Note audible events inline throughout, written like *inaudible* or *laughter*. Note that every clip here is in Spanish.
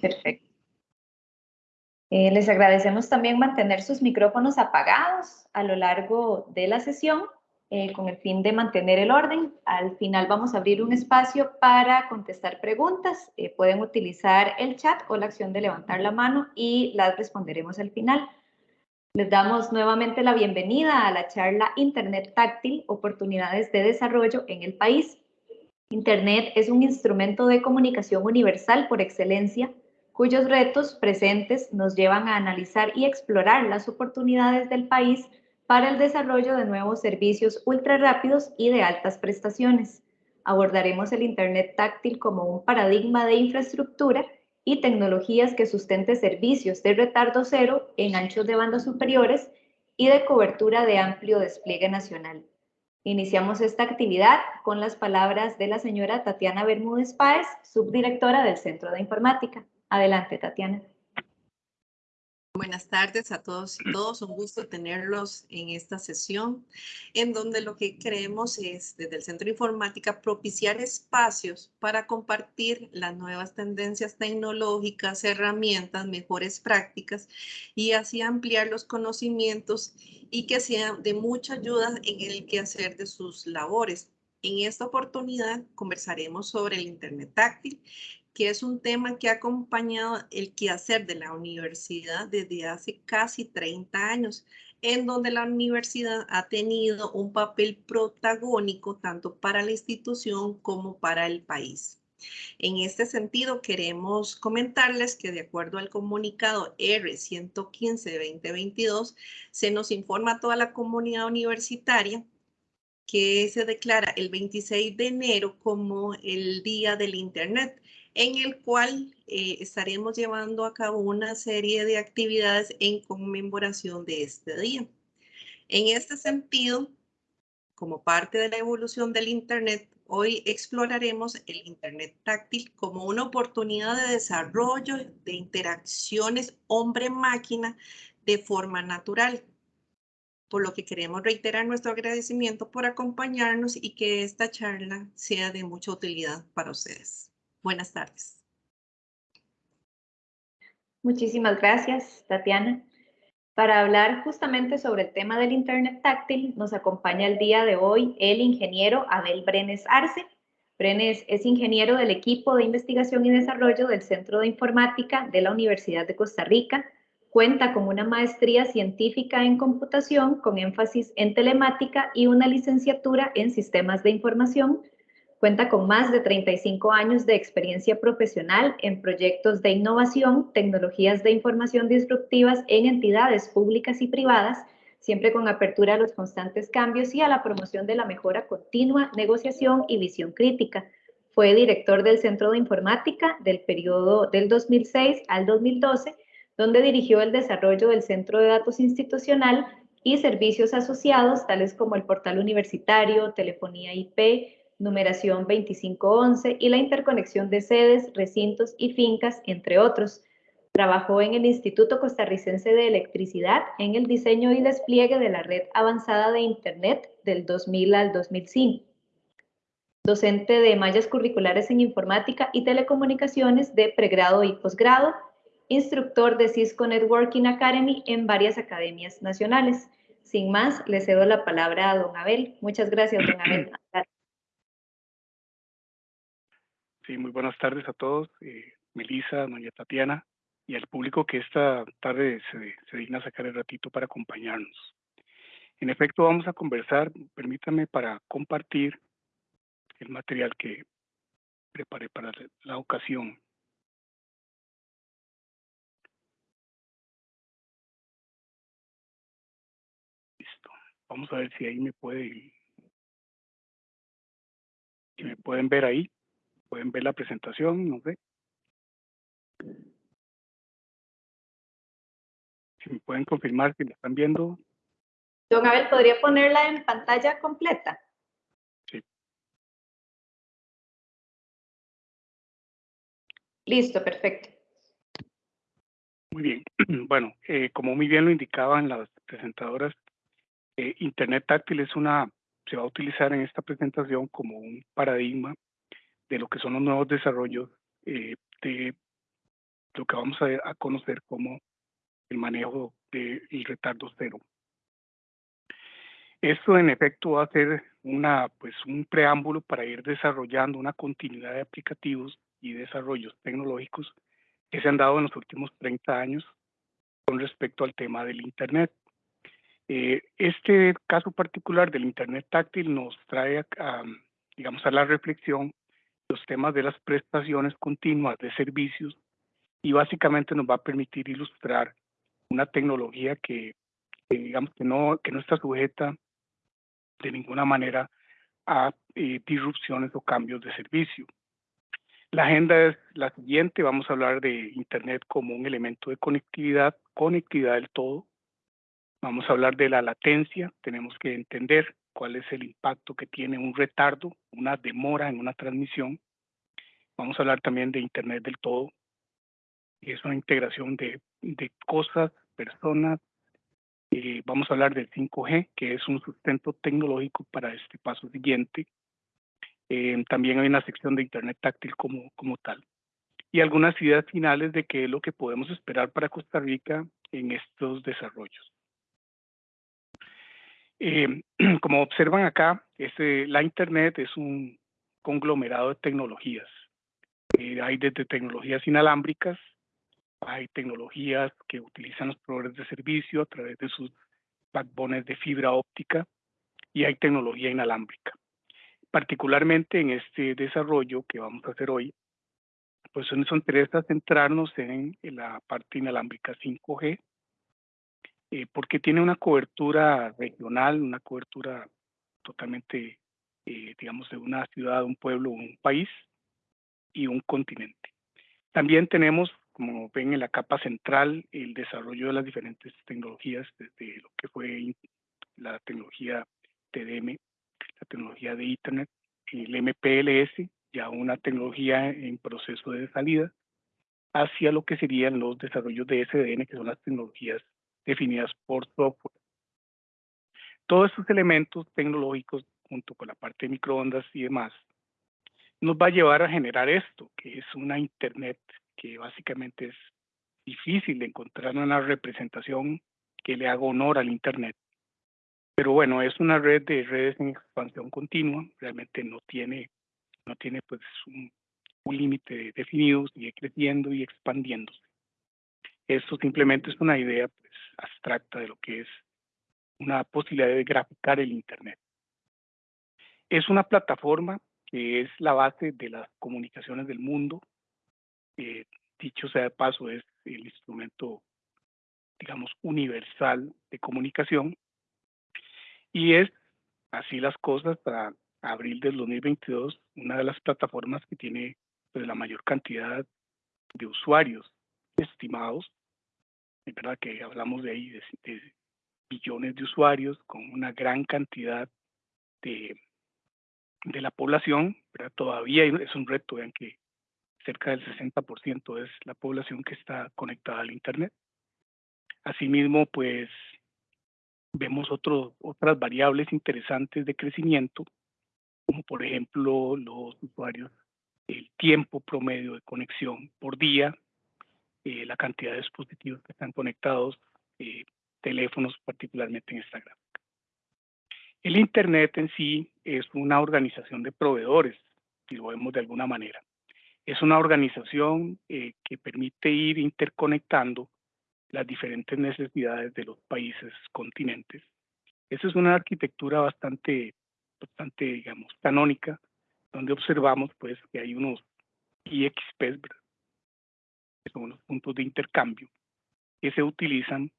Perfecto. Eh, les agradecemos también mantener sus micrófonos apagados a lo largo de la sesión eh, con el fin de mantener el orden. Al final vamos a abrir un espacio para contestar preguntas. Eh, pueden utilizar el chat o la acción de levantar la mano y las responderemos al final. Les damos nuevamente la bienvenida a la charla Internet Táctil, Oportunidades de Desarrollo en el País. Internet es un instrumento de comunicación universal por excelencia cuyos retos presentes nos llevan a analizar y explorar las oportunidades del país para el desarrollo de nuevos servicios ultra rápidos y de altas prestaciones. Abordaremos el Internet táctil como un paradigma de infraestructura y tecnologías que sustente servicios de retardo cero en anchos de banda superiores y de cobertura de amplio despliegue nacional. Iniciamos esta actividad con las palabras de la señora Tatiana Bermúdez Páez, subdirectora del Centro de Informática. Adelante, Tatiana. Buenas tardes a todos y todos. Un gusto tenerlos en esta sesión, en donde lo que queremos es, desde el Centro de Informática, propiciar espacios para compartir las nuevas tendencias tecnológicas, herramientas, mejores prácticas y así ampliar los conocimientos y que sean de mucha ayuda en el quehacer de sus labores. En esta oportunidad conversaremos sobre el Internet táctil que es un tema que ha acompañado el quehacer de la universidad desde hace casi 30 años, en donde la universidad ha tenido un papel protagónico tanto para la institución como para el país. En este sentido, queremos comentarles que de acuerdo al comunicado R115-2022, se nos informa a toda la comunidad universitaria que se declara el 26 de enero como el Día del Internet en el cual eh, estaremos llevando a cabo una serie de actividades en conmemoración de este día. En este sentido, como parte de la evolución del Internet, hoy exploraremos el Internet táctil como una oportunidad de desarrollo de interacciones hombre-máquina de forma natural, por lo que queremos reiterar nuestro agradecimiento por acompañarnos y que esta charla sea de mucha utilidad para ustedes. Buenas tardes. Muchísimas gracias, Tatiana. Para hablar justamente sobre el tema del Internet táctil, nos acompaña el día de hoy el ingeniero Abel Brenes Arce. Brenes es ingeniero del equipo de investigación y desarrollo del Centro de Informática de la Universidad de Costa Rica. Cuenta con una maestría científica en computación con énfasis en telemática y una licenciatura en sistemas de información Cuenta con más de 35 años de experiencia profesional en proyectos de innovación, tecnologías de información disruptivas en entidades públicas y privadas, siempre con apertura a los constantes cambios y a la promoción de la mejora continua, negociación y visión crítica. Fue director del Centro de Informática del periodo del 2006 al 2012, donde dirigió el desarrollo del Centro de Datos Institucional y servicios asociados, tales como el portal universitario, telefonía IP, numeración 2511 y la interconexión de sedes, recintos y fincas, entre otros. Trabajó en el Instituto Costarricense de Electricidad en el diseño y despliegue de la red avanzada de Internet del 2000 al 2005. Docente de mallas curriculares en informática y telecomunicaciones de pregrado y posgrado. Instructor de Cisco Networking Academy en varias academias nacionales. Sin más, le cedo la palabra a don Abel. Muchas gracias, don Abel. *clears throat* Sí, muy buenas tardes a todos, eh, Melissa, doña Tatiana y al público que esta tarde se, se digna sacar el ratito para acompañarnos. En efecto, vamos a conversar, permítame para compartir el material que preparé para la ocasión. Listo. Vamos a ver si ahí me puede, si me pueden ver ahí pueden ver la presentación, no sé. Si me pueden confirmar si la están viendo. Don Abel, ¿podría ponerla en pantalla completa? Sí. Listo, perfecto. Muy bien. *clears throat* Bueno, eh, como muy bien lo indicaban las presentadoras, eh, Internet táctil es una, se va a utilizar en esta presentación como un paradigma de lo que son los nuevos desarrollos eh, de lo que vamos a, a conocer como el manejo del retardo cero. Esto en efecto va a ser una, pues, un preámbulo para ir desarrollando una continuidad de aplicativos y desarrollos tecnológicos que se han dado en los últimos 30 años con respecto al tema del Internet. Eh, este caso particular del Internet táctil nos trae, a, digamos, a la reflexión los temas de las prestaciones continuas de servicios y básicamente nos va a permitir ilustrar una tecnología que, digamos que no, que no está sujeta de ninguna manera a eh, disrupciones o cambios de servicio. La agenda es la siguiente, vamos a hablar de Internet como un elemento de conectividad, conectividad del todo. Vamos a hablar de la latencia, tenemos que entender cuál es el impacto que tiene un retardo, una demora en una transmisión. Vamos a hablar también de Internet del todo, es una integración de, de cosas, personas. Eh, vamos a hablar del 5G, que es un sustento tecnológico para este paso siguiente. Eh, también hay una sección de Internet táctil como, como tal. Y algunas ideas finales de qué es lo que podemos esperar para Costa Rica en estos desarrollos. Eh, *clears throat* como observan acá, este, la Internet es un conglomerado de tecnologías. hay desde tecnologías inalámbricas hay tecnologías que utilizan los proveedores de servicio a través de sus backbones de fibra óptica y hay tecnología inalámbrica. Particularmente en este desarrollo que vamos a hacer hoy, pues nos interesa centrarnos en, la parte inalámbrica 5G, eh, porque tiene una cobertura regional, una cobertura totalmente, eh, digamos, de una ciudad, un pueblo, un país y un continente. También tenemos como ven en la capa central, el desarrollo de las diferentes tecnologías, desde lo que fue la tecnología TDM, la tecnología de Internet, el MPLS, ya una tecnología en proceso de salida, hacia lo que serían los desarrollos de SDN, que son las tecnologías definidas por software. Todos estos elementos tecnológicos, junto con la parte de microondas y demás, nos va a llevar a generar esto, que es una Internet que básicamente es difícil de encontrar una representación que le haga honor al Internet. Pero bueno, es una red de redes en expansión continua, realmente no tiene, no tiene pues un, límite definido, sigue creciendo y expandiéndose. Esto simplemente es una idea pues, abstracta de lo que es una posibilidad de graficar el Internet. Es una plataforma que es la base de las comunicaciones del mundo, eh, dicho sea de paso, es el instrumento, digamos, universal de comunicación. Y es así las cosas para abril del 2022, una de las plataformas que tiene pues, la mayor cantidad de usuarios estimados. Es verdad que hablamos de ahí de, billones de usuarios con una gran cantidad de, de la población, pero todavía es un reto, vean que cerca del 60% es la población que está conectada al Internet. Asimismo, pues vemos otras variables interesantes de crecimiento, como por ejemplo los usuarios, el tiempo promedio de conexión por día, eh, la cantidad de dispositivos que están conectados, eh, teléfonos particularmente en Instagram. El Internet en sí es una organización de proveedores, si lo vemos de alguna manera. Es una organización eh, que permite ir interconectando las diferentes necesidades de los países, continentes. Esa es una arquitectura bastante, bastante, digamos, canónica, donde observamos pues que hay unos IXPs, que son los puntos de intercambio, que se utilizan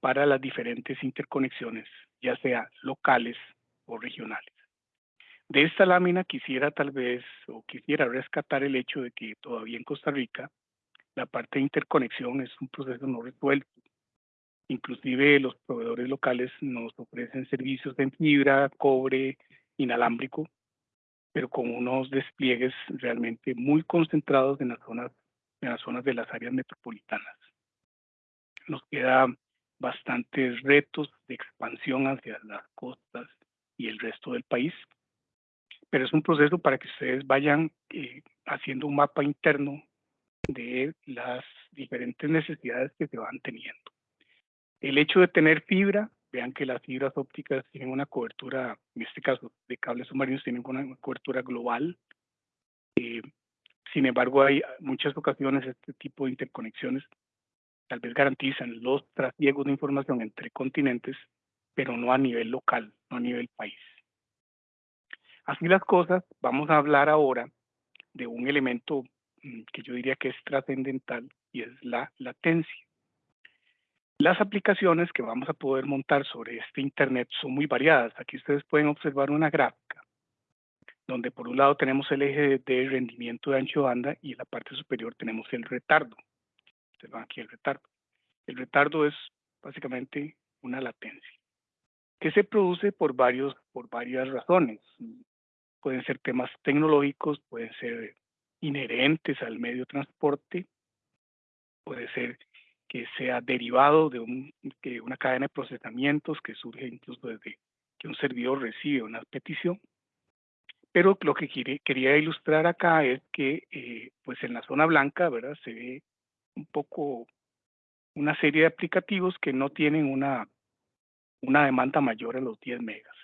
para las diferentes interconexiones, ya sea locales o regionales. De esta lámina quisiera tal vez o quisiera rescatar el hecho de que todavía en Costa Rica la parte de interconexión es un proceso no resuelto. Inclusive los proveedores locales nos ofrecen servicios en fibra, cobre, inalámbrico, pero con unos despliegues realmente muy concentrados en las zonas, en las zonas de las áreas metropolitanas. Nos quedan bastantes retos de expansión hacia las costas y el resto del país pero es un proceso para que ustedes vayan eh, haciendo un mapa interno de las diferentes necesidades que se van teniendo. El hecho de tener fibra, vean que las fibras ópticas tienen una cobertura, en este caso de cables submarinos, tienen una cobertura global. Sin embargo, hay muchas ocasiones este tipo de interconexiones tal vez garantizan los trasiegos de información entre continentes, pero no a nivel local, no a nivel país. Así las cosas, vamos a hablar ahora de un elemento mm, que yo diría que es trascendental y es la latencia. Las aplicaciones que vamos a poder montar sobre este Internet son muy variadas. Aquí ustedes pueden observar una gráfica donde por un lado tenemos el eje de rendimiento de ancho de banda y en la parte superior tenemos el retardo. Observan aquí el retardo. El retardo es básicamente una latencia que se produce por, varios, por varias razones. Pueden ser temas tecnológicos, pueden ser inherentes al medio de transporte, puede ser que sea derivado de un, una cadena de procesamientos que surge incluso desde que un servidor recibe una petición. Pero lo que quería ilustrar acá es que eh, pues en la zona blanca ¿verdad? se ve un poco una serie de aplicativos que no tienen una, una demanda mayor a los 10 megas.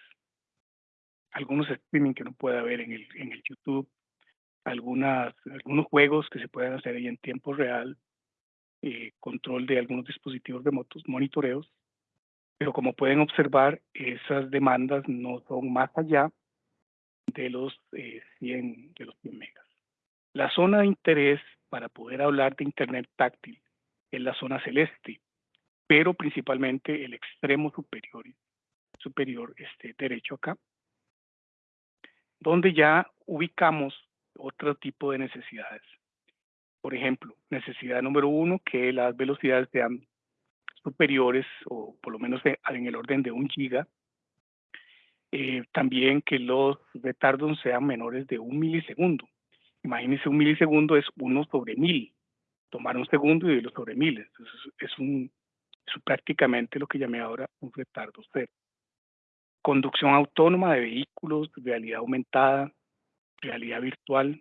Algunos streaming que no puede haber en el, en el YouTube, algunas, algunos juegos que se pueden hacer ahí en tiempo real, eh, control de algunos dispositivos remotos, monitoreos, pero como pueden observar, esas demandas no son más allá de los, 100, eh, de los 100 megas. La zona de interés para poder hablar de Internet táctil es la zona celeste, pero principalmente el extremo superior, superior este derecho acá, donde ya ubicamos otro tipo de necesidades. Por ejemplo, necesidad número uno, que las velocidades sean superiores o por lo menos en el orden de un giga. Eh, también que los retardos sean menores de un milisegundo. Imagínense un milisegundo es uno sobre mil. Tomar un segundo y dividirlo sobre miles. es, un, es prácticamente lo que llamé ahora un retardo cero. Conducción autónoma de vehículos, realidad aumentada, realidad virtual,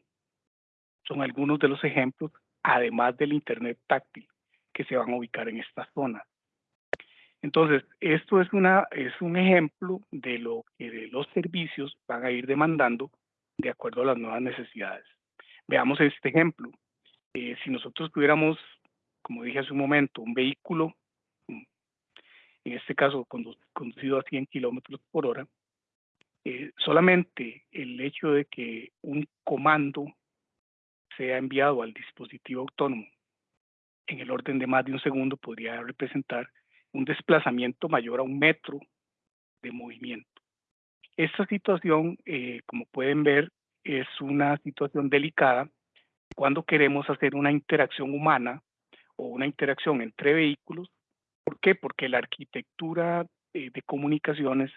son algunos de los ejemplos, además del Internet táctil, que se van a ubicar en esta zona. Entonces, esto es, una, es un ejemplo de lo que los servicios van a ir demandando de acuerdo a las nuevas necesidades. Veamos este ejemplo. Eh, si nosotros tuviéramos, como dije hace un momento, un vehículo, mm, en este caso conducido a 100 kilómetros por hora, eh, solamente el hecho de que un comando sea enviado al dispositivo autónomo en el orden de más de un segundo podría representar un desplazamiento mayor a un metro de movimiento. Esta situación, eh, como pueden ver, es una situación delicada cuando queremos hacer una interacción humana o una interacción entre vehículos. ¿Por qué? Porque la arquitectura eh, de comunicaciones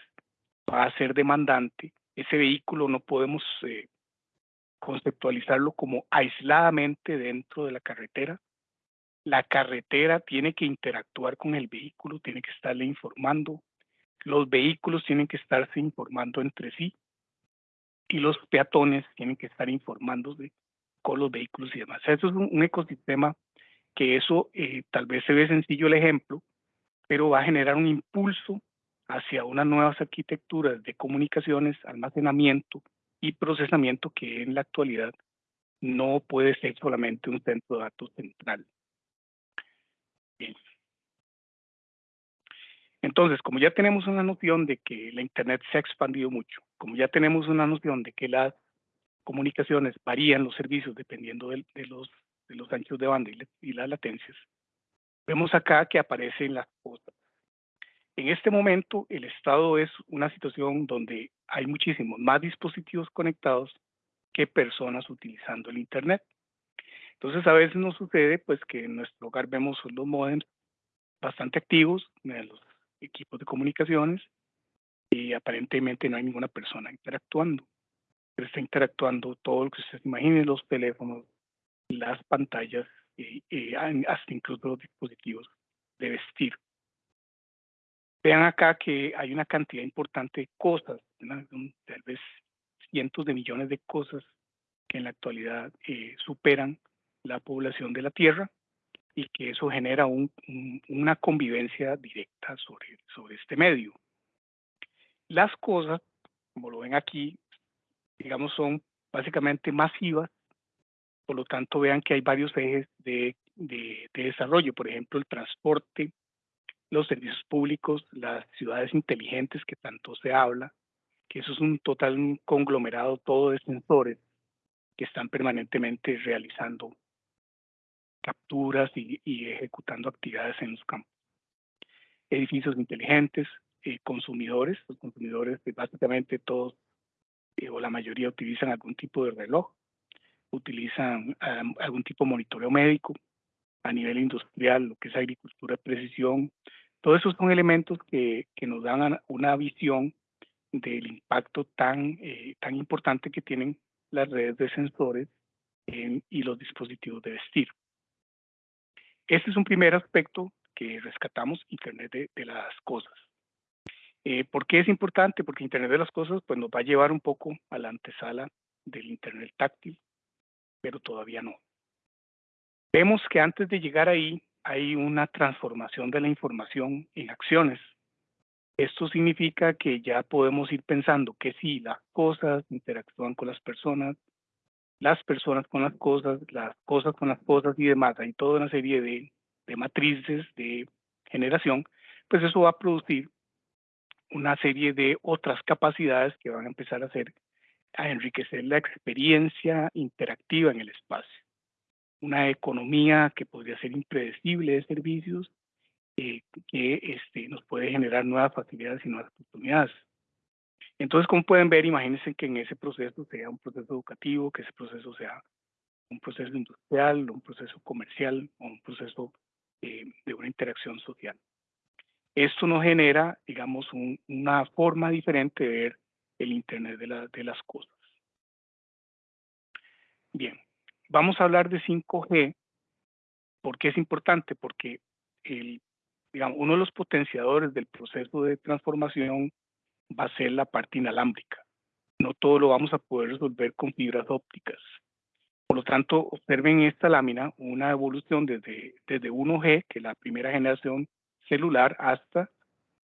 va a ser demandante. Ese vehículo no podemos eh, conceptualizarlo como aisladamente dentro de la carretera. La carretera tiene que interactuar con el vehículo, tiene que estarle informando. Los vehículos tienen que estarse informando entre sí y los peatones tienen que estar informándose con los vehículos y demás. Eso es un, ecosistema que eso eh, tal vez se ve sencillo el ejemplo, pero va a generar un impulso hacia unas nuevas arquitecturas de comunicaciones, almacenamiento y procesamiento que en la actualidad no puede ser solamente un centro de datos central. Entonces, como ya tenemos una noción de que la Internet se ha expandido mucho, como ya tenemos una noción de que las comunicaciones varían los servicios dependiendo de, los, de los anchos de banda y, y las latencias, vemos acá que aparecen las cosas en este momento, el estado es una situación donde hay muchísimos más dispositivos conectados que personas utilizando el Internet. Entonces, a veces nos sucede pues que en nuestro hogar vemos los modems bastante activos, los equipos de comunicaciones, y aparentemente no hay ninguna persona interactuando. Pero está interactuando todo lo que se imagine, los teléfonos, las pantallas, y, hasta incluso los dispositivos de vestir. Vean acá que hay una cantidad importante de cosas, tal vez cientos de millones de cosas que en la actualidad eh, superan la población de la Tierra. y que eso genera una convivencia directa sobre, sobre este medio. Las cosas, como lo ven aquí, digamos, son básicamente masivas, por lo tanto vean que hay varios ejes de, de desarrollo, por ejemplo, el transporte, los servicios públicos, las ciudades inteligentes que tanto se habla, que eso es un total conglomerado todo de sensores que están permanentemente realizando capturas y, ejecutando actividades en los campos. Edificios inteligentes, eh, consumidores, los consumidores pues, básicamente todos eh, o la mayoría utilizan algún tipo de reloj, utilizan algún tipo de monitoreo médico a nivel industrial, lo que es agricultura de precisión. Todos esos son elementos que, que nos dan una visión del impacto tan, eh, tan importante que tienen las redes de sensores y los dispositivos de vestir. Este es un primer aspecto que rescatamos, Internet de, las cosas. Eh, ¿Por qué es importante? Porque Internet de las cosas pues, nos va a llevar un poco a la antesala del Internet táctil, pero todavía no. Vemos que antes de llegar ahí hay una transformación de la información en acciones. Esto significa que ya podemos ir pensando que si las cosas interactúan con las personas, las personas con las cosas, las cosas con las cosas y demás, hay toda una serie de, de matrices de generación, pues eso va a producir una serie de otras capacidades que van a empezar a hacer, a enriquecer la experiencia interactiva en el espacio. Una economía que podría ser impredecible de servicios eh, que este, nos puede generar nuevas facilidades y nuevas oportunidades. Entonces, como pueden ver, imagínense que en ese proceso sea un proceso educativo, que ese proceso sea un proceso industrial, un proceso comercial o un proceso eh, de una interacción social. Esto nos genera, digamos, una forma diferente de ver el Internet de, de las cosas. Bien, vamos a hablar de 5G. ¿Por qué es importante? Porque el digamos, uno de los potenciadores del proceso de transformación va a ser la parte inalámbrica. No todo lo vamos a poder resolver con fibras ópticas. Por lo tanto, observen en esta lámina una evolución desde, desde 1G, que es la primera generación celular, hasta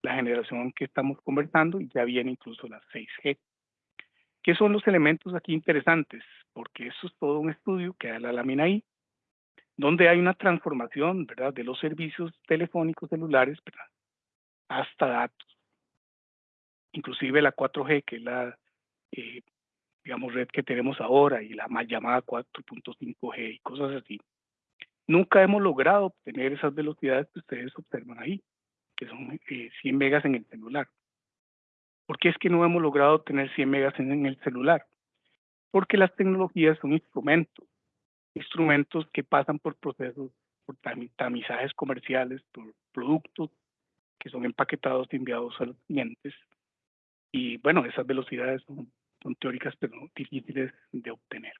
la generación que estamos conversando y ya viene incluso la 6G. ¿Qué son los elementos aquí interesantes? Porque eso es todo un estudio que da la lámina ahí donde hay una transformación, ¿verdad?, de los servicios telefónicos celulares, hasta datos. Inclusive la 4G, que es la, eh, digamos, red que tenemos ahora, y la más llamada 4.5G y cosas así. Nunca hemos logrado obtener esas velocidades que ustedes observan ahí, que son 100 eh, megas en el celular. ¿Por qué es que no hemos logrado obtener 100 megas en el celular? Porque las tecnologías son instrumentos instrumentos que pasan por procesos, por tamizajes comerciales, por productos que son empaquetados y enviados a los clientes. Y bueno, esas velocidades son, teóricas, pero difíciles de obtener.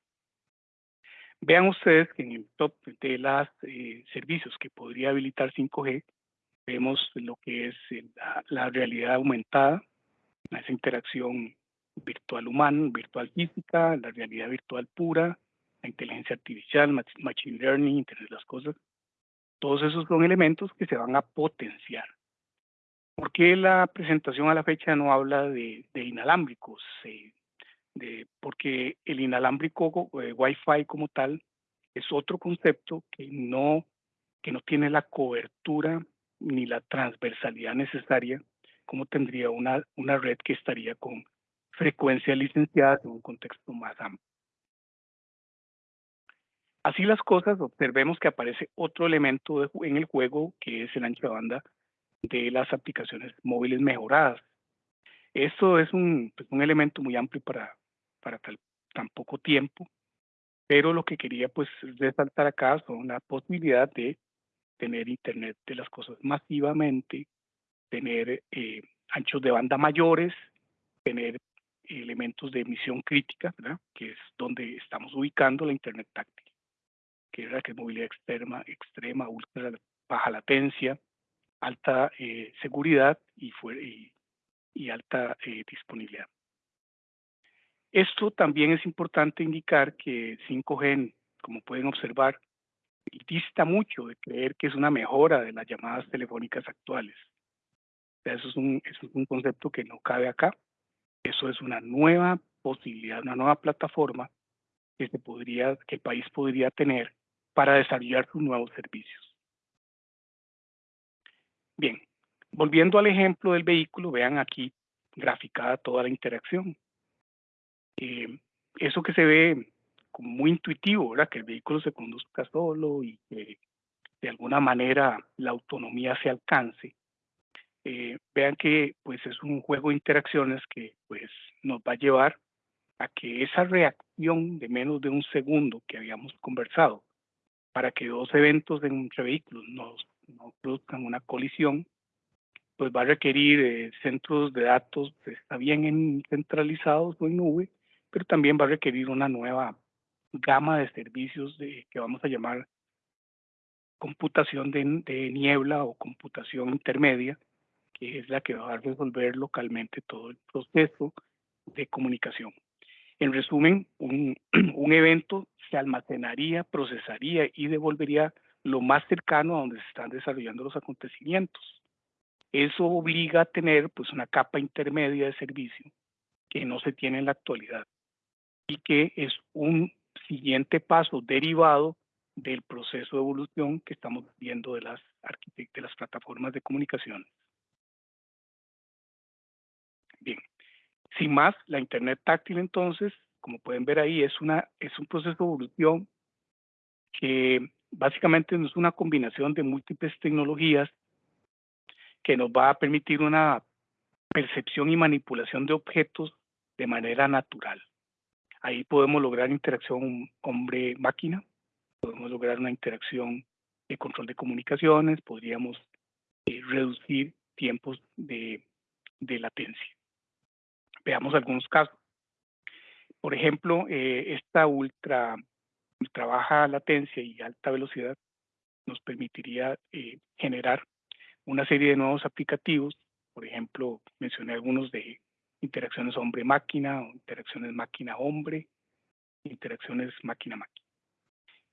Vean ustedes que en el top de los eh, servicios que podría habilitar 5G, vemos lo que es la, la realidad aumentada, esa interacción virtual humana, virtual física, la realidad virtual pura, la inteligencia artificial, machine learning, Internet de las cosas. Todos esos son elementos que se van a potenciar. ¿Por qué la presentación a la fecha no habla de, inalámbricos? de, porque el inalámbrico eh, Wi-Fi como tal es otro concepto que no, que no tiene la cobertura ni la transversalidad necesaria como tendría una, una red que estaría con frecuencia licenciada en un contexto más amplio. Así las cosas, observemos que aparece otro elemento en el juego que es el ancho de banda de las aplicaciones móviles mejoradas. Esto es un, pues, un elemento muy amplio para, para tan poco tiempo, pero lo que quería pues resaltar acá son la posibilidad de tener Internet de las cosas masivamente, tener eh, anchos de banda mayores, tener elementos de emisión crítica, que es donde estamos ubicando la Internet táctil que era que movilidad extrema, extrema, ultra baja latencia, alta eh, seguridad y, alta eh, disponibilidad. Esto también es importante indicar que 5G, como pueden observar, dista mucho de creer que es una mejora de las llamadas telefónicas actuales. eso es un, es un concepto que no cabe acá. Eso es una nueva posibilidad, una nueva plataforma que, que el país podría tener para desarrollar sus nuevos servicios. Bien, volviendo al ejemplo del vehículo, vean aquí graficada toda la interacción. Eh, eso que se ve como muy intuitivo, ¿verdad? Que el vehículo se conduzca solo y que de alguna manera la autonomía se alcance. Eh, vean que pues es un juego de interacciones que pues nos va a llevar a que esa reacción de menos de un segundo que habíamos conversado para que dos eventos entre vehículos no, no produzcan una colisión, pues va a requerir eh, centros de datos, está bien centralizados o en nube, pero también va a requerir una nueva gama de servicios de, que vamos a llamar computación de, de, niebla o computación intermedia, que es la que va a resolver localmente todo el proceso de comunicación. En resumen, un, *clears throat* un evento se almacenaría, procesaría y devolvería lo más cercano a donde se están desarrollando los acontecimientos. Eso obliga a tener pues una capa intermedia de servicio que no se tiene en la actualidad y que es un siguiente paso derivado del proceso de evolución que estamos viendo de las, de las plataformas de comunicación. Bien, sin más, la Internet táctil entonces, como pueden ver ahí, es, una, es un proceso de evolución que básicamente es una combinación de múltiples tecnologías que nos va a permitir una percepción y manipulación de objetos de manera natural. Ahí podemos lograr interacción hombre-máquina, podemos lograr una interacción de control de comunicaciones, podríamos eh, reducir tiempos de, latencia. Veamos algunos casos. Por ejemplo, eh, esta ultra, ultra baja latencia y alta velocidad nos permitiría eh, generar una serie de nuevos aplicativos. Por ejemplo, mencioné algunos de interacciones hombre-máquina, interacciones máquina-hombre, interacciones máquina-máquina.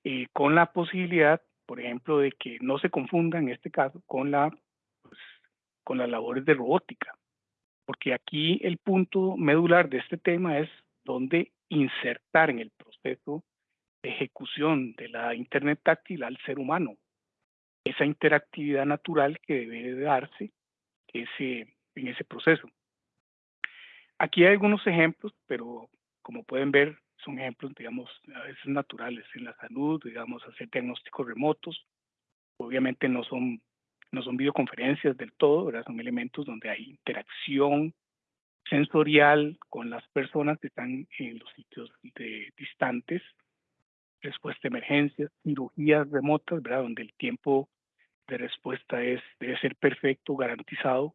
Eh, con la posibilidad, por ejemplo, de que no se confunda en este caso con, la, pues, con las labores de robótica, porque aquí el punto medular de este tema es dónde insertar en el proceso ejecución de la Internet táctil al ser humano, esa interactividad natural que debe darse ese, en ese proceso. Aquí hay algunos ejemplos, pero como pueden ver, son ejemplos, digamos, a veces naturales en la salud, digamos, hacer diagnósticos remotos. Obviamente no son, no son videoconferencias del todo, ¿verdad? Son elementos donde hay interacción sensorial con las personas que están en los sitios de, distantes, respuesta de emergencias, cirugías remotas, ¿verdad? Donde el tiempo de respuesta es, debe ser perfecto, garantizado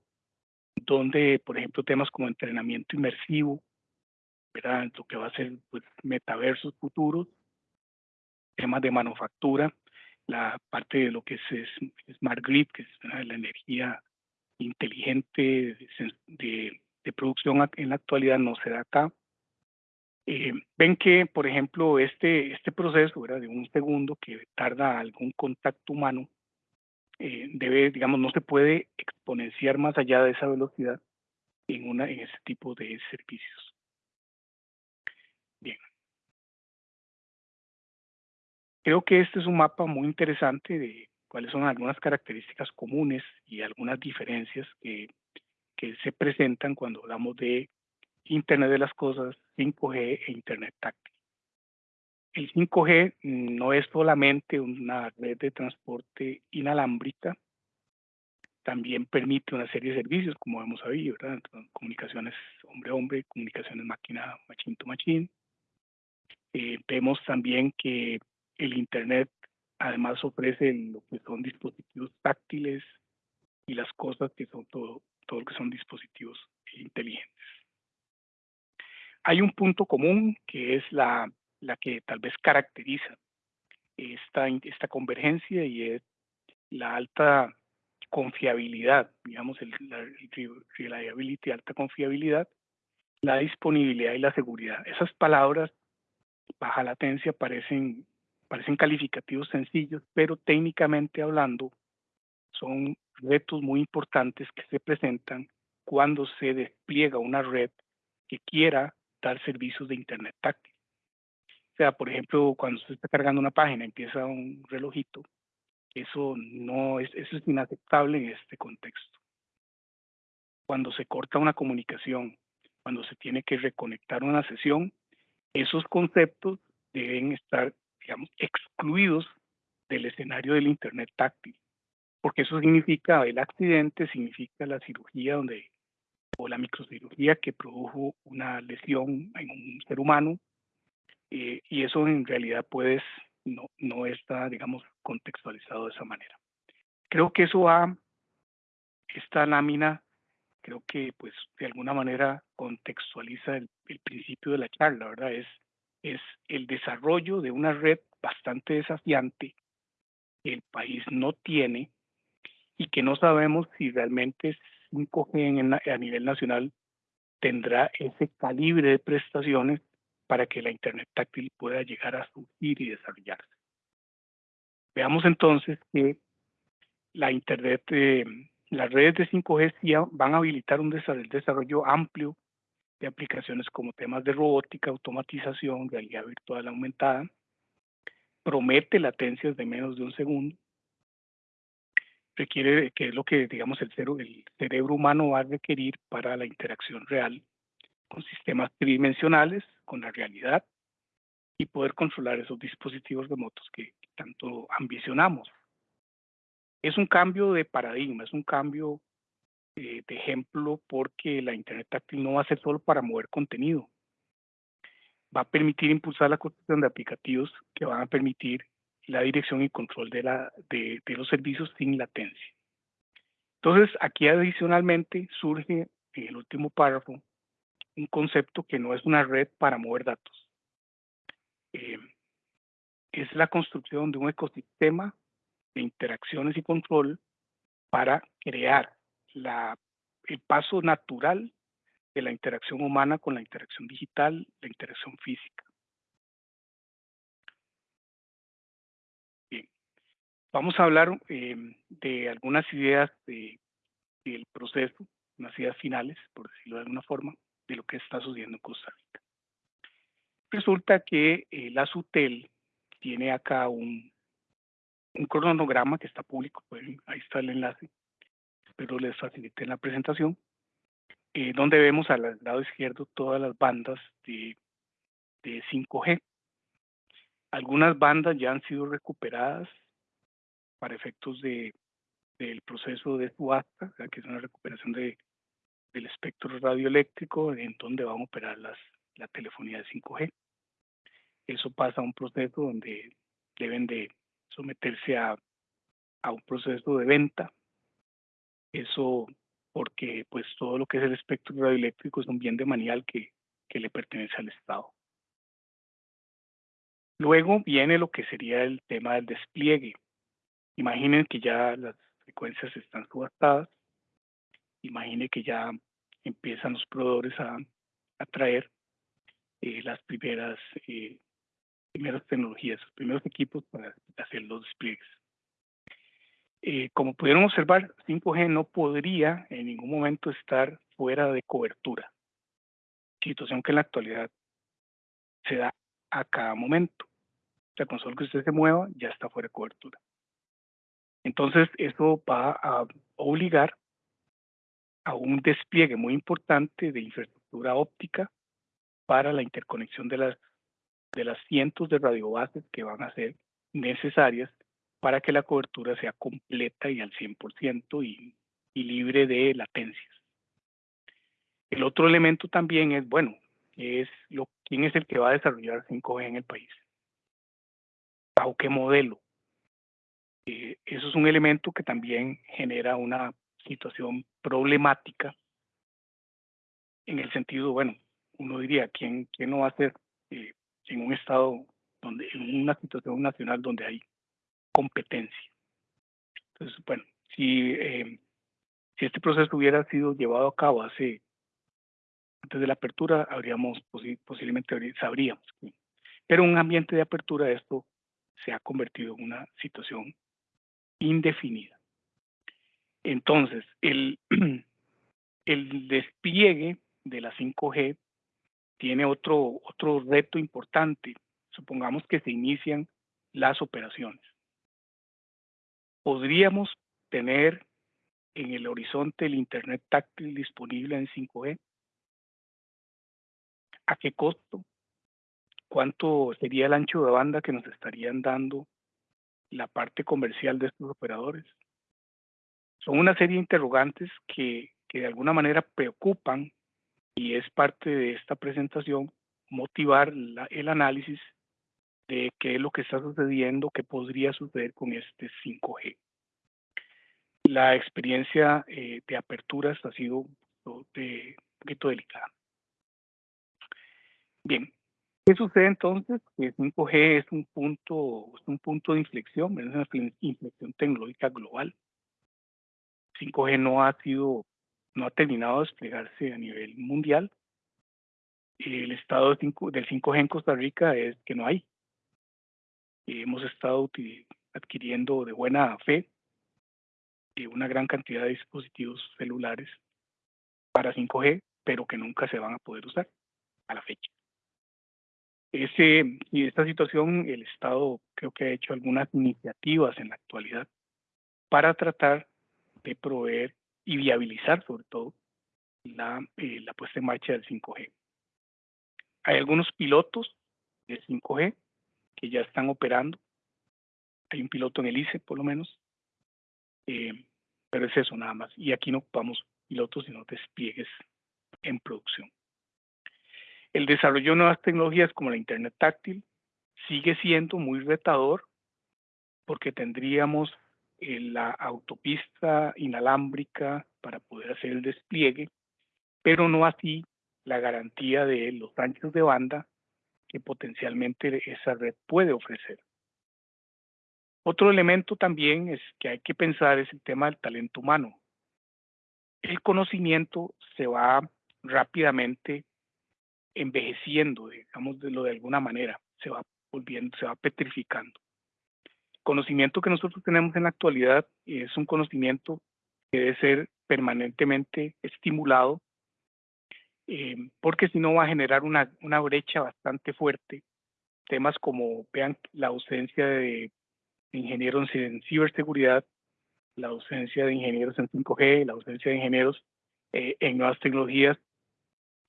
donde, por ejemplo, temas como entrenamiento inmersivo, ¿verdad? lo que va a ser pues, metaversos futuros, temas de manufactura, la parte de lo que es, Smart Grid, que es la energía inteligente de, de, producción en la actualidad no se da acá. Eh, ven que, por ejemplo, este, este proceso ¿verdad? de un segundo que tarda algún contacto humano, eh, debe, digamos, no se puede exponenciar más allá de esa velocidad en, una, en ese tipo de servicios. Bien. Creo que este es un mapa muy interesante de cuáles son algunas características comunes y algunas diferencias que, que se presentan cuando hablamos de Internet de las Cosas, 5G e Internet táctil. El 5G no es solamente una red de transporte inalámbrica, también permite una serie de servicios, como hemos sabido, ¿verdad? Comunicaciones hombre-hombre, comunicaciones máquina, machine to machine. Eh, vemos también que el Internet además ofrece lo que son dispositivos táctiles y las cosas que son todo, todo lo que son dispositivos inteligentes. Hay un punto común que es la la que tal vez caracteriza esta, esta convergencia y es la alta confiabilidad, digamos, el, la reliability, alta confiabilidad, la disponibilidad y la seguridad. Esas palabras, baja latencia, parecen parecen calificativos sencillos, pero técnicamente hablando son retos muy importantes que se presentan cuando se despliega una red que quiera dar servicios de Internet táctil. O sea, por ejemplo, cuando se está cargando una página, empieza un relojito, eso no es, eso es inaceptable en este contexto. Cuando se corta una comunicación, cuando se tiene que reconectar una sesión, esos conceptos deben estar, digamos, excluidos del escenario del Internet táctil, porque eso significa el accidente, significa la cirugía donde o la microcirugía que produjo una lesión en un ser humano eh, y eso en realidad pues no, no está, digamos, contextualizado de esa manera. Creo que eso va, esta lámina, creo que pues de alguna manera contextualiza el, el principio de la charla, ¿verdad? Es, es el desarrollo de una red bastante desafiante que el país no tiene y que no sabemos si realmente 5G a nivel nacional tendrá ese calibre de prestaciones para que la Internet táctil pueda llegar a surgir y desarrollarse. Veamos entonces que la Internet, eh, las redes de 5G van a habilitar un desarrollo amplio de aplicaciones como temas de robótica, automatización, realidad virtual aumentada, promete latencias de menos de un segundo, requiere, que es lo que, digamos, el, cero, el cerebro humano va a requerir para la interacción real con sistemas tridimensionales, con la realidad, y poder controlar esos dispositivos remotos que tanto ambicionamos. Es un cambio de paradigma, es un cambio eh, de ejemplo porque la Internet táctil no va a ser solo para mover contenido. Va a permitir impulsar la construcción de aplicativos que van a permitir la dirección y control de, la, de, los servicios sin latencia. Entonces, aquí adicionalmente surge en el último párrafo un concepto que no es una red para mover datos. Eh, es la construcción de un ecosistema de interacciones y control para crear la, el paso natural de la interacción humana con la interacción digital, la interacción física. Vamos a hablar eh, de algunas ideas del proceso, unas ideas finales, por decirlo de alguna forma, de lo que está sucediendo en Costa Rica. Resulta que eh, la SUTEL tiene acá un, un cronograma que está público, ahí está el enlace, pero les facilité en la presentación, eh, donde vemos al lado izquierdo todas las bandas de, de 5G. Algunas bandas ya han sido recuperadas para efectos de, del proceso de subasta, que es una recuperación de, del espectro radioeléctrico en donde van a operar las, la telefonía de 5G. Eso pasa a un proceso donde deben de someterse a, a un proceso de venta. Eso porque pues todo lo que es el espectro radioeléctrico es un bien de manial que, que le pertenece al Estado. Luego viene lo que sería el tema del despliegue. Imaginen que ya las frecuencias están subastadas. Imaginen que ya empiezan los proveedores a, traer eh, las primeras, eh, primeras tecnologías, los primeros equipos para hacer los despliegues. Eh, como pudieron observar, 5G no podría en ningún momento estar fuera de cobertura, situación que en la actualidad se da a cada momento. O sea, con solo que usted se mueva, ya está fuera de cobertura. Entonces, eso va a obligar a un despliegue muy importante de infraestructura óptica para la interconexión de las, de las cientos de radiobases que van a ser necesarias para que la cobertura sea completa y al 100% y, y libre de latencias. El otro elemento también es, bueno, es lo, quién es el que va a desarrollar 5G en el país. ¿Bajo qué modelo? Eh, eso es un elemento que también genera una situación problemática en el sentido, bueno, uno diría, ¿quién, quién no va a ser eh, en un estado donde, en una situación nacional donde hay competencia? Entonces, bueno, si, eh, si este proceso hubiera sido llevado a cabo hace, antes de la apertura, habríamos posiblemente sabríamos. Pero en un ambiente de apertura esto se ha convertido en una situación indefinida. Entonces, *clears throat* el, despliegue de la 5G tiene otro, otro reto importante. Supongamos que se inician las operaciones. Podríamos tener en el horizonte el Internet táctil disponible en 5G. ¿A qué costo? ¿Cuánto sería el ancho de banda que nos estarían dando la parte comercial de estos operadores? Son una serie de interrogantes que, que de alguna manera preocupan y es parte de esta presentación motivar el análisis de qué es lo que está sucediendo, qué podría suceder con este 5G. La experiencia eh, de aperturas ha sido de, un poquito delicada. Bien, ¿qué sucede entonces? Que 5G es un punto, es un punto de inflexión, es una inflexión tecnológica global. 5G no ha sido no ha terminado de desplegarse a nivel mundial. El estado del 5G en Costa Rica es que no hay. Hemos estado adquiriendo de buena fe eh, una gran cantidad de dispositivos celulares para 5G, pero que nunca se van a poder usar a la fecha. Ese, y esta situación, el Estado creo que ha hecho algunas iniciativas en la actualidad para tratar de proveer y viabilizar sobre todo la, eh, la puesta en marcha del 5G. Hay algunos pilotos de 5G que ya están operando. Hay un piloto en el ICE, por lo menos. Eh, pero es eso nada más. Y aquí no ocupamos pilotos, sino despliegues en producción. El desarrollo de nuevas tecnologías como la Internet táctil sigue siendo muy retador porque tendríamos la autopista inalámbrica para poder hacer el despliegue, pero no así la garantía de los anchos de banda que potencialmente esa red puede ofrecer. Otro elemento también es que hay que pensar es el tema del talento humano. El conocimiento se va rápidamente envejeciendo, digamos de lo de alguna manera, se va volviendo, se va petrificando conocimiento que nosotros tenemos en la actualidad es un conocimiento que debe ser permanentemente estimulado, eh, porque si no va a generar una, una brecha bastante fuerte. Temas como, vean, la ausencia de ingenieros en ciberseguridad, la ausencia de ingenieros en 5G, la ausencia de ingenieros eh, en nuevas tecnologías,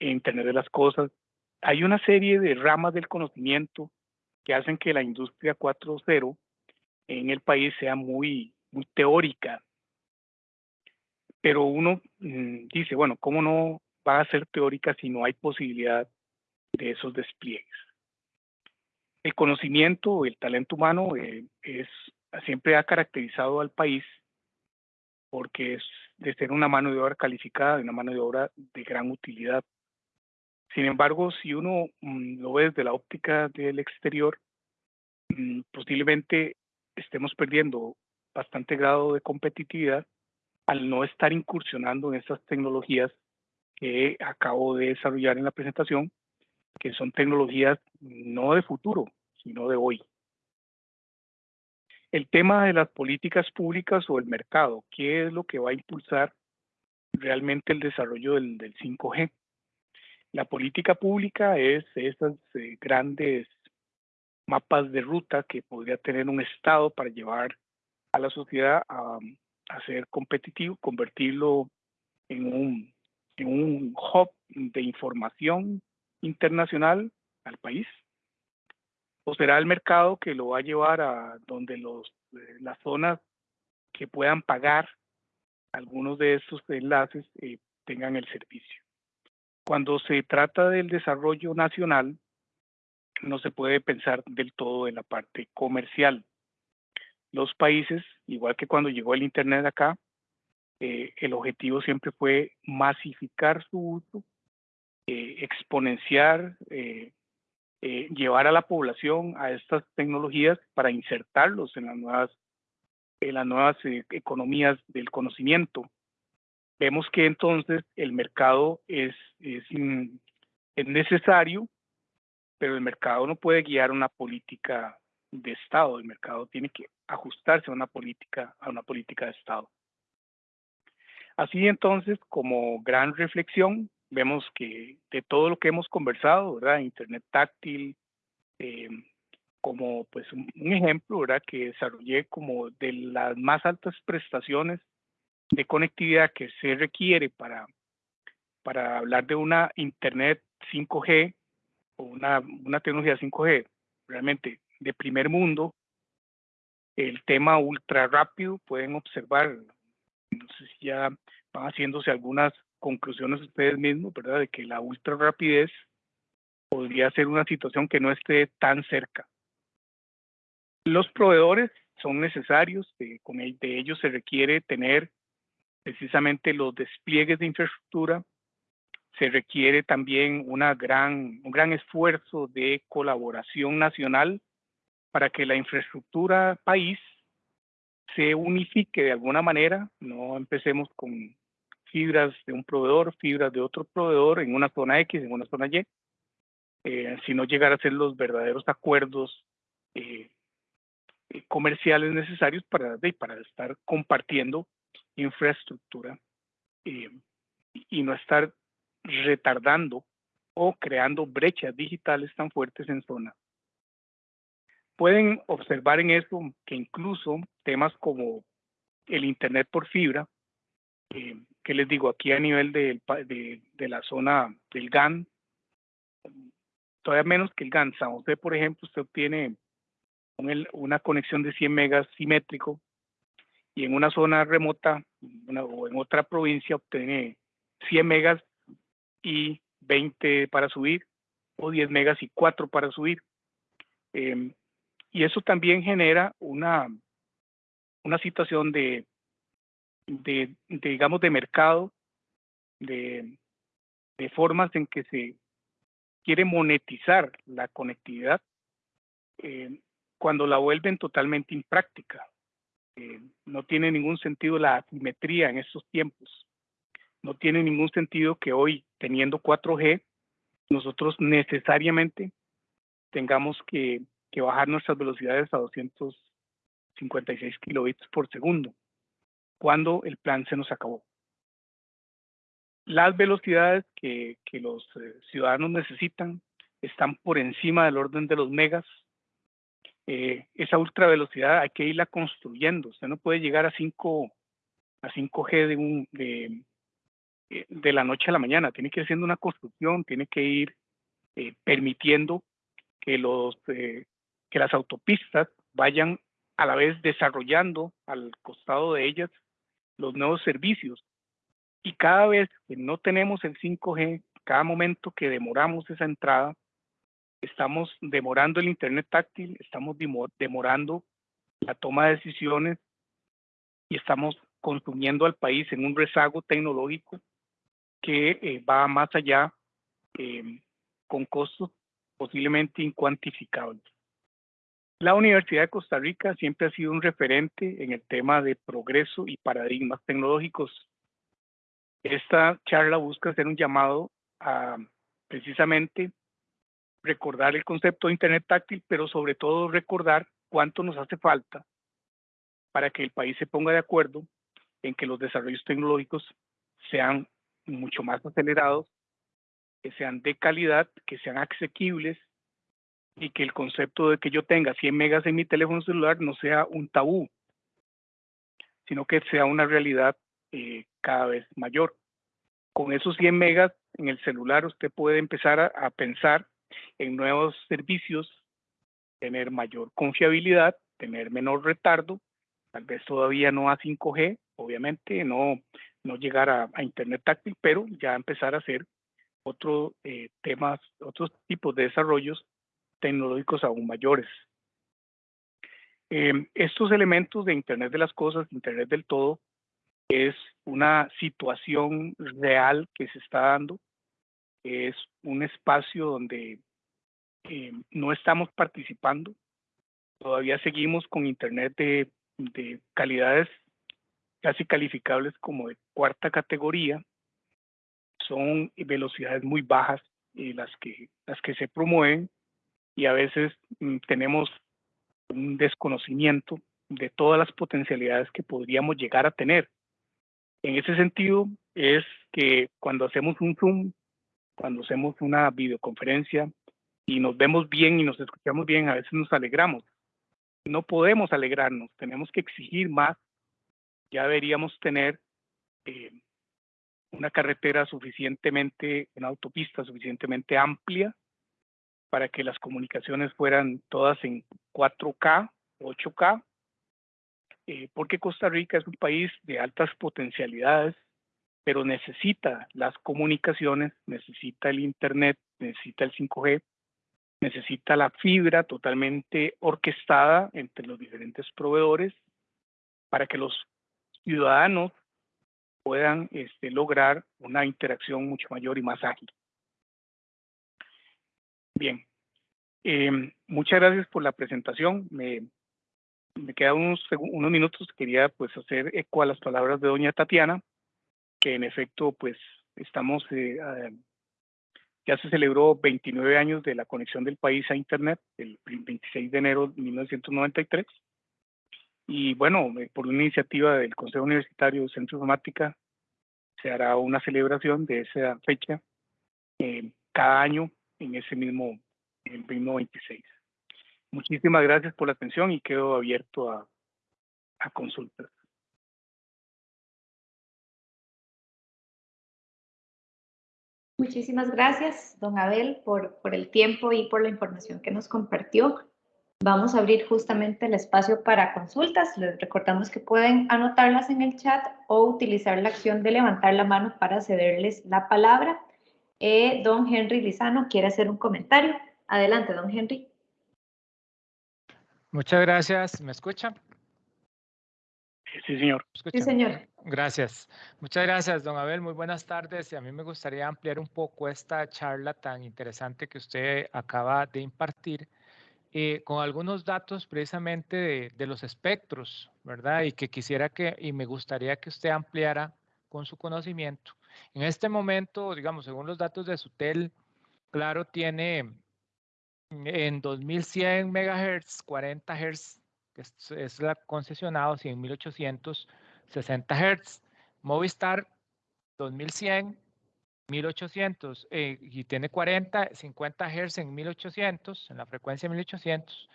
Internet de las Cosas. Hay una serie de ramas del conocimiento que hacen que la industria 4.0 en el país sea muy, muy teórica. Pero uno mm, dice, bueno, ¿cómo no va a ser teórica si no hay posibilidad de esos despliegues? El conocimiento, el talento humano eh, es, siempre ha caracterizado al país porque es de ser una mano de obra calificada, una mano de obra de gran utilidad. Sin embargo, si uno mm, lo ve desde la óptica del exterior, mm, posiblemente estemos perdiendo bastante grado de competitividad al no estar incursionando en estas tecnologías que acabo de desarrollar en la presentación, que son tecnologías no de futuro, sino de hoy. El tema de las políticas públicas o el mercado, ¿qué es lo que va a impulsar realmente el desarrollo del, 5G? La política pública es esas eh, grandes mapas de ruta que podría tener un Estado para llevar a la sociedad a, ser competitivo, convertirlo en un, en un hub de información internacional al país? ¿O será el mercado que lo va a llevar a donde los, eh, las zonas que puedan pagar algunos de estos enlaces eh, tengan el servicio? Cuando se trata del desarrollo nacional, no se puede pensar del todo en la parte comercial. Los países, igual que cuando llegó el Internet acá, eh, el objetivo siempre fue masificar su uso, eh, exponenciar, eh, llevar a la población a estas tecnologías para insertarlos en las nuevas, en las nuevas economías del conocimiento. Vemos que entonces el mercado es, es, es necesario pero el mercado no puede guiar una política de Estado. El mercado tiene que ajustarse a una política, a una política de Estado. Así entonces, como gran reflexión, vemos que de todo lo que hemos conversado, ¿verdad? Internet táctil, eh, como pues un, ejemplo, ¿verdad? Que desarrollé como de las más altas prestaciones de conectividad que se requiere para, para hablar de una Internet 5G o una, una tecnología 5G realmente de primer mundo, el tema ultra rápido, pueden observar, no sé si ya van haciéndose algunas conclusiones ustedes mismos, ¿verdad? De que la ultra rapidez podría ser una situación que no esté tan cerca. Los proveedores son necesarios, con el, de ellos se requiere tener precisamente los despliegues de infraestructura, se requiere también un gran esfuerzo de colaboración nacional para que la infraestructura país se unifique de alguna manera, no empecemos con fibras de un proveedor, fibras de otro proveedor en una zona X, en una zona Y, eh, sino llegar a ser los verdaderos acuerdos eh, eh, comerciales necesarios para, para estar compartiendo infraestructura y no estar retardando o creando brechas digitales tan fuertes en zona. Pueden observar en eso que incluso temas como el Internet por fibra, eh, que les digo aquí a nivel de, de, la zona del GAN, todavía menos que el GAN. San José, por ejemplo, usted obtiene una conexión de 100 megas simétrico y en una zona remota o en otra provincia obtiene 100 megas y 20 para subir, o 10 megas y 4 para subir. Em, y eso también genera una, una situación de, de, digamos, de mercado, de, de formas en que se quiere monetizar la conectividad eh, cuando la vuelven totalmente impráctica. No tiene ningún sentido la asimetría en estos tiempos. No tiene ningún sentido que hoy, teniendo 4G, nosotros necesariamente tengamos que, bajar nuestras velocidades a 256 kilobits por segundo, cuando el plan se nos acabó. Las velocidades que, los eh, ciudadanos necesitan están por encima del orden de los megas. Eh, esa ultra velocidad hay que irla construyendo. Usted no puede llegar a 5 a 5G de, un, de, eh, de la noche a la mañana, tiene que ir haciendo una construcción, tiene que ir eh, permitiendo que, los, eh, que las autopistas vayan a la vez desarrollando al costado de ellas los nuevos servicios. Y cada vez que no tenemos el 5G, cada momento que demoramos esa entrada, estamos demorando el Internet táctil, estamos demorando la toma de decisiones y estamos consumiendo al país en un rezago tecnológico que eh, va más allá em, con costos posiblemente incuantificables. La Universidad de Costa Rica siempre ha sido un referente en el tema de progreso y paradigmas tecnológicos. Esta charla busca hacer un llamado a precisamente recordar el concepto de Internet táctil, pero sobre todo recordar cuánto nos hace falta para que el país se ponga de acuerdo en que los desarrollos tecnológicos sean mucho más acelerados, que sean de calidad, que sean asequibles y que el concepto de que yo tenga 100 megas en mi teléfono celular no sea un tabú, sino que sea una realidad eh, cada vez mayor. Con esos 100 megas en el celular usted puede empezar a, a pensar en nuevos servicios, tener mayor confiabilidad, tener menor retardo, tal vez todavía no a 5G, obviamente no no llegar a, Internet táctil, pero ya empezar a hacer otros eh, temas, otros tipos de desarrollos tecnológicos aún mayores. Em, estos elementos de Internet de las cosas, Internet del todo, es una situación real que se está dando, es un espacio donde em, no estamos participando, todavía seguimos con Internet de, de calidades casi calificables como de cuarta categoría, son velocidades muy bajas y las que, las que se promueven y a veces mm, tenemos un desconocimiento de todas las potencialidades que podríamos llegar a tener. En ese sentido, es que cuando hacemos un Zoom, cuando hacemos una videoconferencia y nos vemos bien y nos escuchamos bien, a veces nos alegramos. No podemos alegrarnos, tenemos que exigir más. Ya deberíamos tener eh, una carretera suficientemente, una autopista suficientemente amplia para que las comunicaciones fueran todas en 4K, 8K, eh, porque Costa Rica es un país de altas potencialidades, pero necesita las comunicaciones, necesita el Internet, necesita el 5G, necesita la fibra totalmente orquestada entre los diferentes proveedores para que los ciudadanos puedan este, lograr una interacción mucho mayor y más ágil. Bien, em, muchas gracias por la presentación. Me, me quedan unos, unos minutos. Quería pues hacer eco a las palabras de doña Tatiana, que en efecto pues estamos, eh, ya se celebró 29 años de la conexión del país a Internet, el 26 de enero de 1993. Y bueno, eh, por una iniciativa del Consejo Universitario Centro Informática, se hará una celebración de esa fecha eh, cada año en ese mismo, el mismo 26. Muchísimas gracias por la atención y quedo abierto a, a consultas. Muchísimas gracias, don Abel, por, por el tiempo y por la información que nos compartió. Vamos a abrir justamente el espacio para consultas. Les recordamos que pueden anotarlas en el chat o utilizar la acción de levantar la mano para cederles la palabra. Eh, don Henry Lizano quiere hacer un comentario. Adelante, don Henry. Muchas gracias. ¿Me escuchan? Sí, señor. Sí, señor. Gracias. Muchas gracias, don Abel. Muy buenas tardes. Y a mí me gustaría ampliar un poco esta charla tan interesante que usted acaba de impartir eh, con algunos datos precisamente de, los espectros, ¿verdad? Y que quisiera que, y me gustaría que usted ampliara con su conocimiento. En este momento, digamos, según los datos de Sutel, Claro tiene en 2100 MHz, 40 Hz, que es, la concesionado, 100.860 Hz. Movistar, 2100, 1800 eh, y tiene 40, 50 Hz en 1800, en la frecuencia 1800.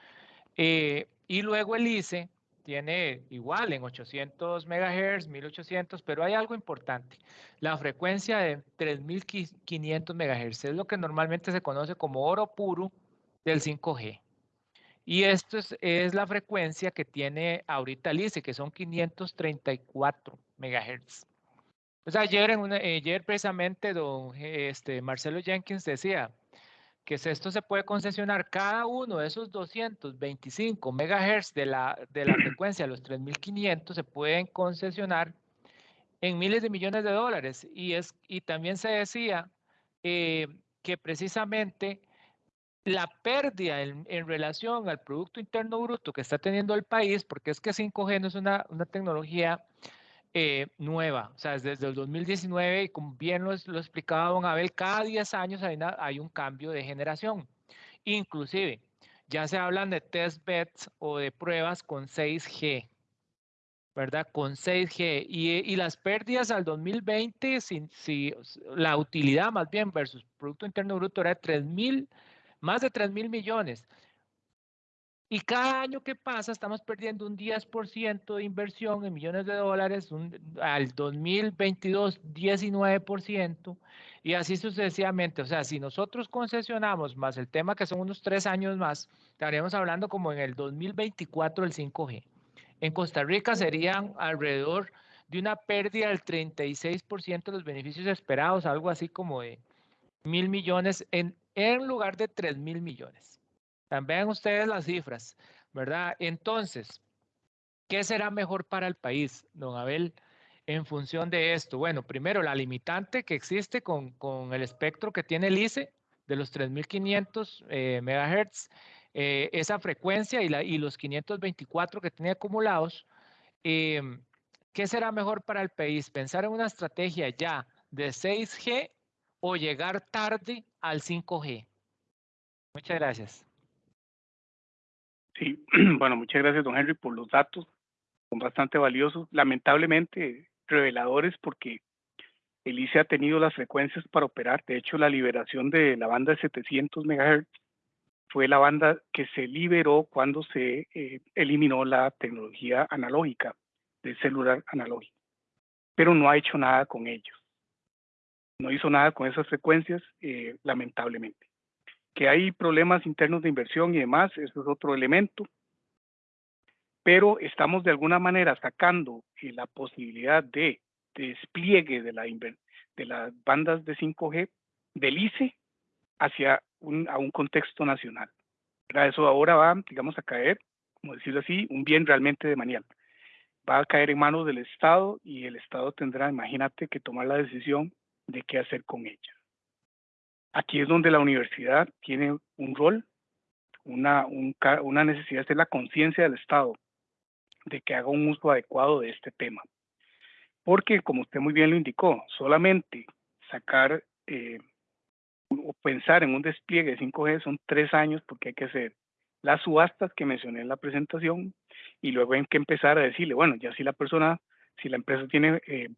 Eh, y luego el ICE tiene igual en 800 MHz, 1800, pero hay algo importante. La frecuencia de 3500 MHz es lo que normalmente se conoce como oro puro del 5G. Y esto es, es la frecuencia que tiene ahorita el ICE, que son 534 MHz. Pues ayer, en ayer precisamente don este, Marcelo Jenkins decía que esto se puede concesionar cada uno de esos 225 megahertz de la, de la frecuencia los 3500 se pueden concesionar en miles de millones de dólares. Y, es, y también se decía eh, que precisamente la pérdida en, en, relación al Producto Interno Bruto que está teniendo el país, porque es que 5G no es una, una tecnología eh, nueva, o sea, desde el 2019, y como bien lo, lo explicaba Don Abel, cada 10 años hay, hay un cambio de generación. Inclusive, ya se hablan de test beds o de pruebas con 6G, ¿verdad? Con 6G. Y, y las pérdidas al 2020, si, si, la utilidad más bien versus Producto Interno Bruto era de 3 mil, más de 3 mil millones. Y cada año que pasa estamos perdiendo un 10% de inversión en millones de dólares, al 2022 19% y así sucesivamente. O sea, si nosotros concesionamos más el tema que son unos tres años más, estaríamos hablando como en el 2024 el 5G. En Costa Rica serían alrededor de una pérdida del 36% de los beneficios esperados, algo así como de mil millones en, en lugar de tres mil millones. Vean ustedes las cifras, ¿verdad? Entonces, ¿qué será mejor para el país, don Abel, en función de esto? Bueno, primero, la limitante que existe con, con el espectro que tiene el ICE de los 3.500 eh, megahertz, eh, esa frecuencia y, la, y, los 524 que tiene acumulados, eh, ¿qué será mejor para el país? ¿Pensar en una estrategia ya de 6G o llegar tarde al 5G? Muchas gracias. Sí, *clears throat* bueno, muchas gracias, don Henry, por los datos. Son bastante valiosos, lamentablemente reveladores, porque el ICE ha tenido las frecuencias para operar. De hecho, la liberación de la banda de 700 MHz fue la banda que se liberó cuando se eh, eliminó la tecnología analógica del celular analógico. Pero no ha hecho nada con ellos. No hizo nada con esas frecuencias, eh, lamentablemente. Que hay problemas internos de inversión y demás, eso es otro elemento. Pero estamos de alguna manera sacando eh, la posibilidad de despliegue de, la, de las bandas de 5G del ICE hacia un, a un contexto nacional. Eso ahora va, digamos, a caer, como decirlo así, un bien realmente de manial. Va a caer en manos del Estado y el Estado tendrá, imagínate, que tomar la decisión de qué hacer con ella. Aquí es donde la universidad tiene un rol, una, una necesidad, es la conciencia del Estado de que haga un uso adecuado de este tema. Porque, como usted muy bien lo indicó, solamente sacar eh, o pensar en un despliegue de 5G son tres años porque hay que hacer las subastas que mencioné en la presentación y luego hay que empezar a decirle, bueno, ya si la persona, si la empresa tiene eh,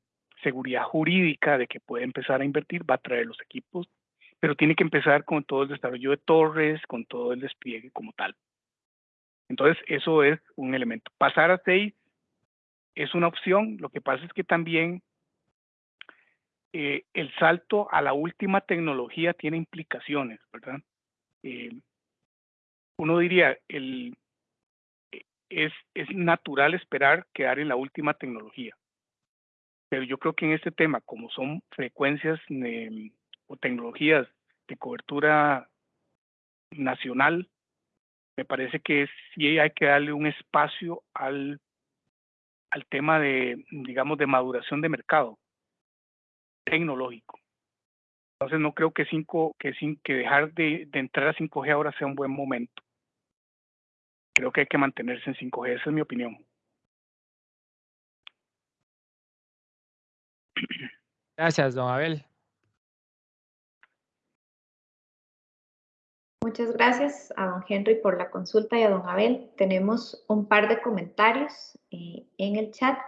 seguridad jurídica de que puede empezar a invertir, va a traer los equipos, pero tiene que empezar con todo el desarrollo de torres, con todo el despliegue como tal. Entonces, eso es un elemento. Pasar a 6 es una opción, lo que pasa es que también eh, el salto a la última tecnología tiene implicaciones, ¿verdad? Eh, uno diría, el, eh, es, es natural esperar quedar en la última tecnología, pero yo creo que en este tema, como son frecuencias o tecnologías de cobertura nacional, me parece que sí hay que darle un espacio al, al tema de, digamos, de maduración de mercado tecnológico. Entonces no creo que, cinco, que, sin, que dejar de, de entrar a 5G ahora sea un buen momento. Creo que hay que mantenerse en 5G, esa es mi opinión. Gracias, don Abel. Muchas gracias a don Henry por la consulta y a don Abel. Tenemos un par de comentarios eh, en el chat.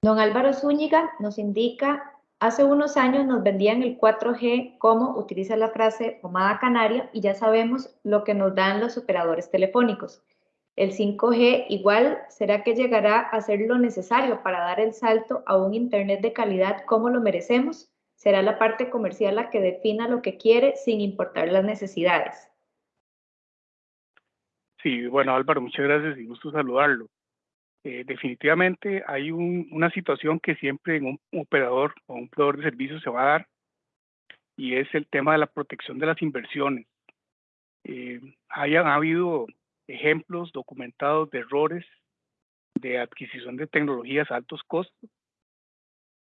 Don Álvaro Zúñiga nos indica Hace unos años nos vendían el 4G como utiliza la frase pomada canaria y ya sabemos lo que nos dan los operadores telefónicos. El 5G igual será que llegará a ser lo necesario para dar el salto a un Internet de calidad como lo merecemos. Será la parte comercial la que defina lo que quiere sin importar las necesidades. Sí, bueno Álvaro, muchas gracias y gusto saludarlo. Eh, definitivamente hay una situación que siempre en un operador o un proveedor de servicios se va a dar y es el tema de la protección de las inversiones. Eh, hayan habido ejemplos documentados de errores de adquisición de tecnologías a altos costos,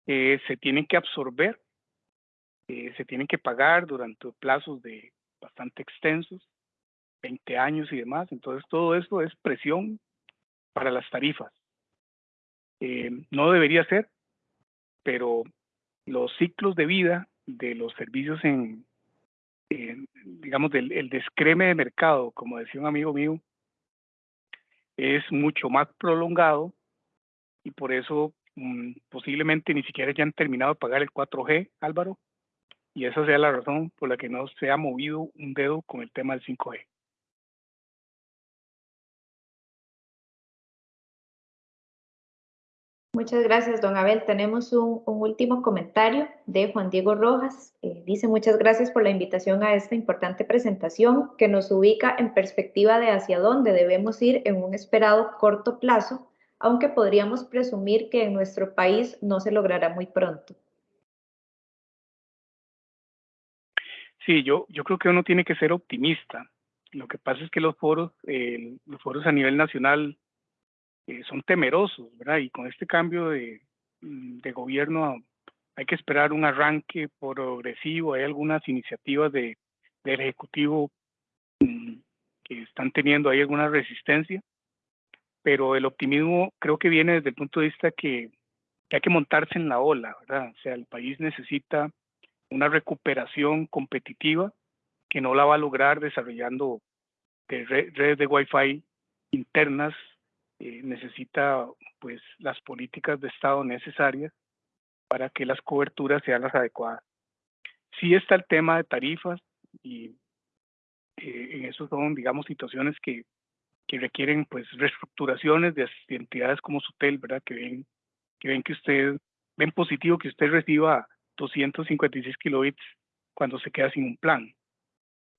eh, se tienen que absorber, eh, se tienen que pagar durante plazos de bastante extensos, 20 años y demás. Entonces todo esto es presión para las tarifas. Eh, no debería ser, pero los ciclos de vida de los servicios en, digamos, del el descreme de mercado, como decía un amigo mío, es mucho más prolongado y por eso mm, posiblemente ni siquiera ya han terminado de pagar el 4G, Álvaro, y esa sea la razón por la que no se ha movido un dedo con el tema del 5G. Muchas gracias, don Abel. Tenemos un, último comentario de Juan Diego Rojas. Eh, dice, muchas gracias por la invitación a esta importante presentación que nos ubica en perspectiva de hacia dónde debemos ir en un esperado corto plazo, aunque podríamos presumir que en nuestro país no se logrará muy pronto. Sí, yo, yo creo que uno tiene que ser optimista. Lo que pasa es que los foros, eh, los foros a nivel nacional eh, son temerosos, ¿verdad? Y con este cambio de, mm, de, gobierno hay que esperar un arranque progresivo. Hay algunas iniciativas de, del Ejecutivo mm, que están teniendo ahí alguna resistencia, pero el optimismo creo que viene desde el punto de vista que, que hay que montarse en la ola, ¿verdad? O sea, el país necesita una recuperación competitiva que no la va a lograr desarrollando redes de Wi-Fi internas, eh, necesita pues las políticas de Estado necesarias para que las coberturas sean las adecuadas. Sí está el tema de tarifas y eh, en eso son, digamos, situaciones que, que requieren pues reestructuraciones de, entidades como Sutel, ¿verdad? Que ven que ven que usted, ven positivo que usted reciba 256 kilobits cuando se queda sin un plan.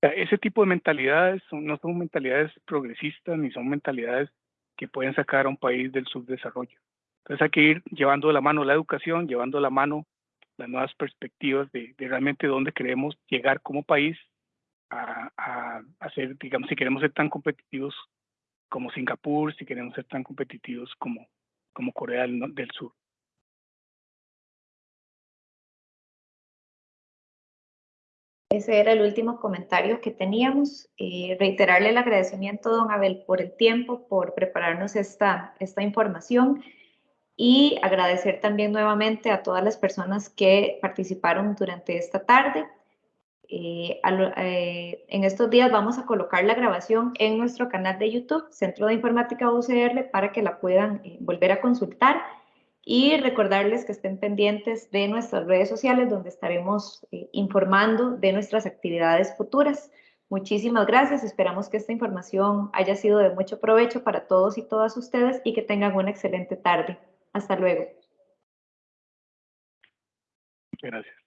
ese tipo de mentalidades no son mentalidades progresistas ni son mentalidades que pueden sacar a un país del subdesarrollo. Entonces hay que ir llevando de la mano la educación, llevando de la mano las nuevas perspectivas de, realmente dónde queremos llegar como país a, a, ser, digamos, si queremos ser tan competitivos como Singapur, si queremos ser tan competitivos como Corea del, Sur. Ese era el último comentario que teníamos. Eh, reiterarle el agradecimiento, don Abel, por el tiempo, por prepararnos esta, esta información y agradecer también nuevamente a todas las personas que participaron durante esta tarde. Eh, eh, en estos días vamos a colocar la grabación en nuestro canal de YouTube, Centro de Informática UCR, para que la puedan eh, volver a consultar y recordarles que estén pendientes de nuestras redes sociales donde estaremos informando de nuestras actividades futuras. Muchísimas gracias, esperamos que esta información haya sido de mucho provecho para todos y todas ustedes y que tengan una excelente tarde. Hasta luego. Gracias.